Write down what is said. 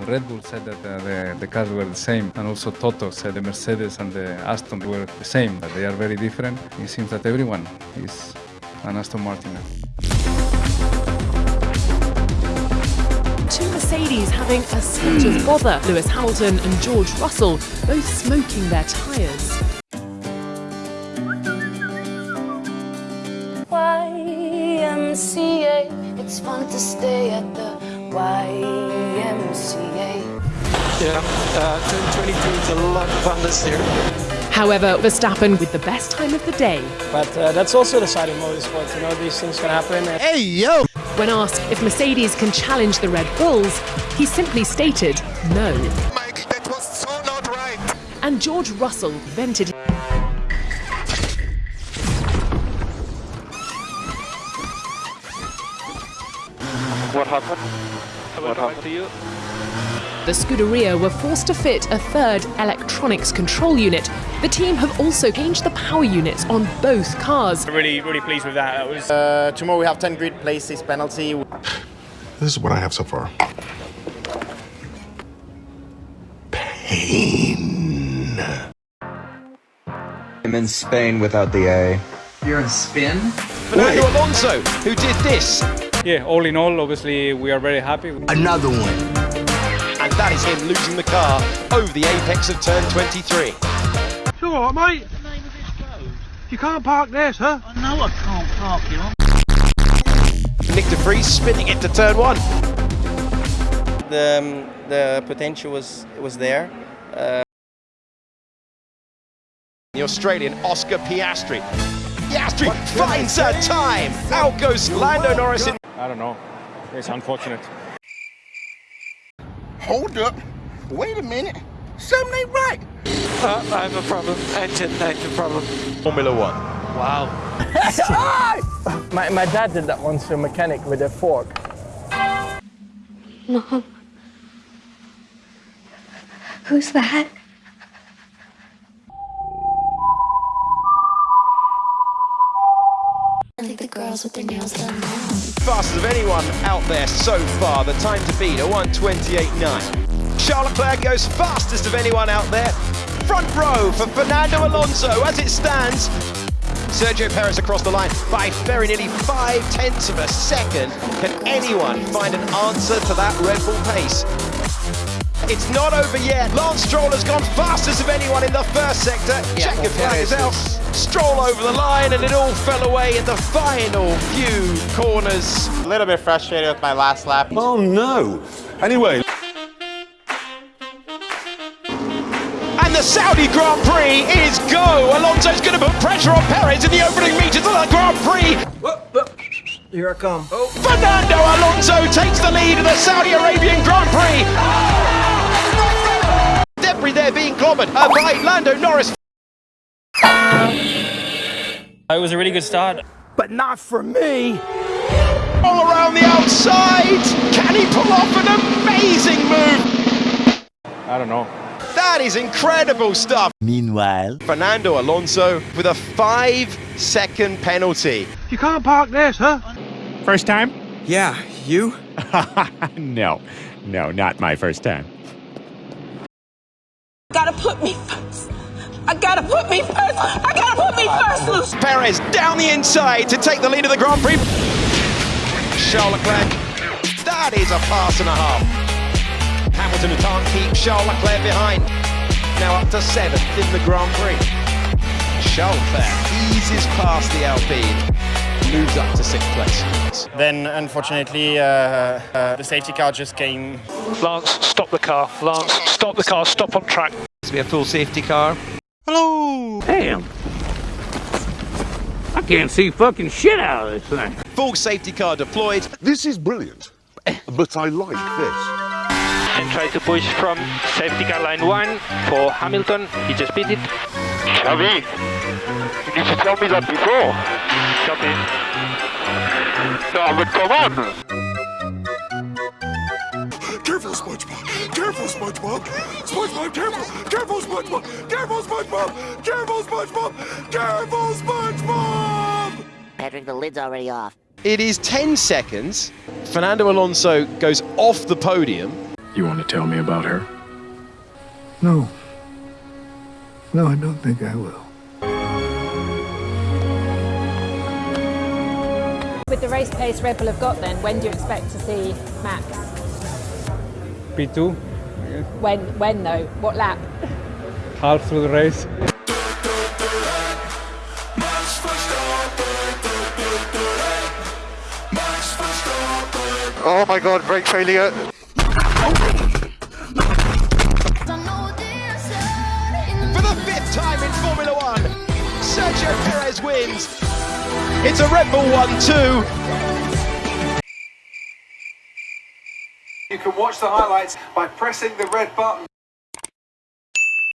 Red Bull said that uh, the, the cars were the same, and also Toto said the Mercedes and the Aston were the same, but they are very different. It seems that everyone is an Aston Martin. Two Mercedes having a serious bother. Lewis Hamilton and George Russell both smoking their tyres. YMCA. It's fun to stay at the YMCA. Yeah, uh, turn 22 is a lot of fun this year. However, Verstappen with the best time of the day. But uh, that's also the side of motorsport, you know, these things can happen. Hey, yo! When asked if Mercedes can challenge the Red Bulls, he simply stated no. Mike, that was so not right. And George Russell vented What happened? What happened to you? The Scuderia were forced to fit a third electronics control unit. The team have also changed the power units on both cars. Really, really pleased with that. That was Uh, tomorrow we have 10 grid places penalty. This is what I have so far. Pain. I'm in Spain without the A. You're in spin? Fernando Alonso, who did this. Yeah, all in all, obviously, we are very happy. Another one. And that is him losing the car over the apex of turn 23. It's all right, mate. You can't park there, sir. I know I can't park here. Nyck De Vries spinning into turn one. The, um, the potential was, was there. Uh, the Australian Oscar Piastri. Piastri finds a time. Out goes Lando Norris in. I don't know. It's unfortunate. Hold up. Wait a minute. Something ain't right. Uh, I have a problem. Engine, engine problem. Formula One. Wow. My, my dad did that once to a mechanic with a fork. Mom. Who's that? Think the girls with their nails done now. Fastest of anyone out there so far. The time to beat a 128.9. Charles Leclerc goes fastest of anyone out there. Front row for Fernando Alonso as it stands. Sergio Perez across the line by very nearly five tenths of a second. Can anyone find an answer to that Red Bull pace? It's not over yet. Lance Stroll has gone fastest of anyone in the first sector. Yeah, Checker flag is Perez out. Stroll over the line and it all fell away in the final few corners. A little bit frustrated with my last lap. Oh no. Anyway, And the Saudi Grand Prix is go. Alonso's going to put pressure on Perez in the opening meters of the Grand Prix. Here I come. Oh. Fernando Alonso takes the lead in the Saudi Arabian Grand Prix. Debris there being clobbered uh, by Lando Norris. It was a really good start. But not for me. All around the outside. Can he pull off an amazing move? I don't know. That is incredible stuff. Meanwhile. Fernando Alonso with a five second penalty. You can't park this, huh? First time? Yeah, you? no, no, not my first time. Gotta put me first. I gotta put me first. I gotta put me first, Lucy. Perez down the inside to take the lead of the Grand Prix. Charles Leclerc. That is a pass and a half. Hamilton can't keep Charles Leclerc behind. Now up to seventh in the Grand Prix. Charles Leclerc eases past the Alpine. Moves up to sixth place. Then, unfortunately, uh, uh, the safety car just came. Lance, stop the car. Lance, stop the car. Stop on track. To be a full safety car. Hello. Damn. I can't see fucking shit out of this thing. Full safety car deployed. this is brilliant. But I like this. And try to push from safety car line one for Hamilton. He just beat it. Xavi, you need to tell me that before. Copy. No, but come on. Careful, SpongeBob. Careful, SpongeBob. SpongeBob, careful. Careful, SpongeBob. Careful, SpongeBob. Careful, SpongeBob. Careful, SpongeBob. Patrick, the lid's already off. It is 10 seconds. Fernando Alonso goes off the podium. You want to tell me about her? No. No, I don't think I will. With the race pace Red Bull have got then, when do you expect to see Max? P2, When, when though? What lap? half through the race. Oh my god, brake failure. For the fifth time in Formula One, Sergio Perez wins. It's a Red Bull 1-2. You can watch the highlights by pressing the red button.